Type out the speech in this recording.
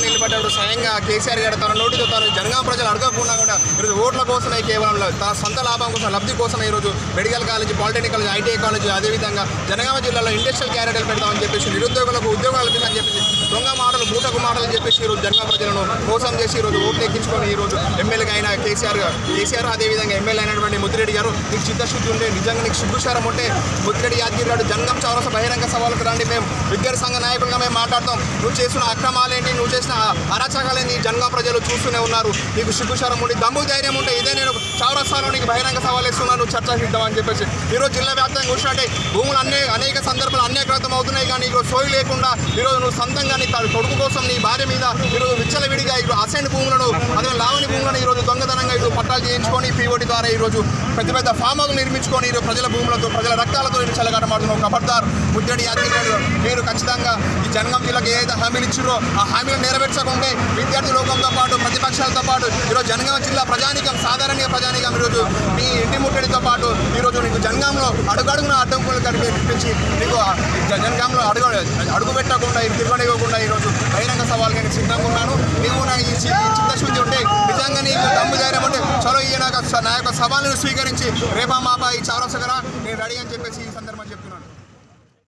స్వయంగా కేసీఆర్ గారు తన నోటితో తను జనగాం ప్రజలు అడగకుండా కూడా ఈరోజు ఓట్ల కోసమే కేవలం తన సొంత లాభం కోసం లబ్ధి కోసం ఈరోజు medical college polytechnic college ITI college అదేవిధంగా జనగామ జిల్లాలో ఇండస్ట్రియల్ క్యారెక్టర్ పెడతామని చెప్పేసి నిరుద్యోగులకు ఉద్యోగాలు అని చెప్పేసి చేసి ఈరోజు జనగామ ప్రజలను మోసం చేసి ఈరోజు ఓట్లు ఎక్కించుకొని ఈరోజు ఎమ్మెల్యేగా అయిన కేసీఆర్ కేసీఆర్ అదేవిధంగా ఎమ్మెల్యే అయినటువంటి ముద్దిరెడ్డి గారు నీకు చిత్తశుద్ధి ఉంటే నిజంగా నీకు సిగ్గుశారం ఉంటే ముద్దిరెడ్డి యాదగిరి గారు జనగం చౌరస బహిరంగ సవాళ్ళకు రండి మేము. విద్యార్థి సంఘ నాయకులుగా మేము మాట్లాడతాం. నువ్వు చేసిన అక్రమాలేంటి నువ్వు చేసిన అరాచకాలేంటి జనగా ప్రజలు చూస్తూనే ఉన్నారు. నీకు సిగ్గుశారం ఉండి దమ్ము ధైర్యం ఉంటే ఇదే నేను చౌరస్తాలో నీకు బహిరంగ సవాల్ ఇస్తున్నాను చర్చ సిద్ధం అని చెప్పేసి. ఈరోజు జిల్లా వ్యాప్తంగా చూసినట్టే భూములు అన్నీ అన్యక్రాతం అవుతున్నాయి కానీ ఈరోజు సోయి లేకుండా ఈరోజు నువ్వు సొంతంగా నీ కొడుకు కోసం నీ భార్య మీద ఈరోజు విచ్చలవిడిగా ఈరోజు అసైన్ భూములను అదే లావని భూములను ఈరోజు దొంగతనంగా ఈరోజు పట్టాలు చేయించుకొని పీఓటి ద్వారా ఈరోజు పెద్ద పెద్ద ఫామ్ హౌస్ నిర్మించుకొని ఈరోజు ప్రజల భూములతో ప్రజల రక్తాలతో ఈరోజు చెలగాటమాడుతున్న ఖబర్దార్ ముద్దడి యాదగిరి మీరు ఖచ్చితంగా ఈ జనగం జిల్లాకు ఏదైతే హామీలు ఇచ్చారో ఆ హామీలు నెరవేర్చకుంటే విద్యార్థి లోకంతో పాటు ప్రతిపక్షాలతో పాటు ఈరోజు జనగామ జిల్లా ప్రజానికం సాధారణ ప్రజానికం ఈరోజు మీ ఇంటి ముట్టడితో పాటు ఈరోజు నీకు జనగాంలో అడుగడుగున అడ్డంకులు కనిపించి మీకు జనగాంలో అడుగు అడుగు పెట్టకుండా ఇది తిరగనివ్వకుండా ఈరోజు బహిరంగ సవాల్ నేను సిద్ధంగా ఉన్నాను. నీవు నా ఈ చిత్తశుద్ధి ఉంటే నిజంగా నీకు దమ్ము ధైర్యం ఉంటే చలో ఈయన నా యొక్క సవాళ్ళను స్వీకరించి రేపా మాపా ఈ చౌరసగర